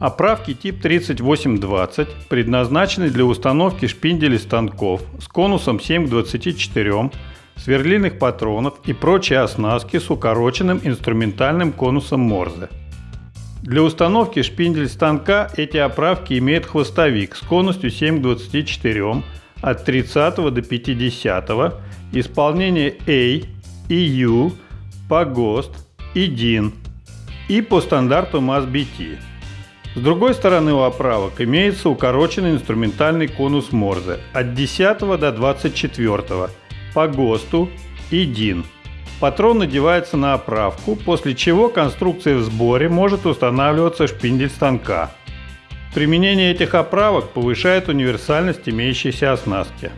Оправки тип 3820 предназначены для установки шпинделей станков с конусом 7 к 24, сверлильных патронов и прочей оснастки с укороченным инструментальным конусом Морзе. Для установки шпиндель станка эти оправки имеют хвостовик с конусью 7 к 24 от 30 до 50, исполнение A, EU, по ГОСТ и DIN и по стандарту MAS-BT. С другой стороны у оправок имеется укороченный инструментальный конус Морзе от 10 до 24 по ГОСТу и ДИН. Патрон надевается на оправку, после чего конструкция в сборе может устанавливаться шпиндель станка. Применение этих оправок повышает универсальность имеющейся оснастки.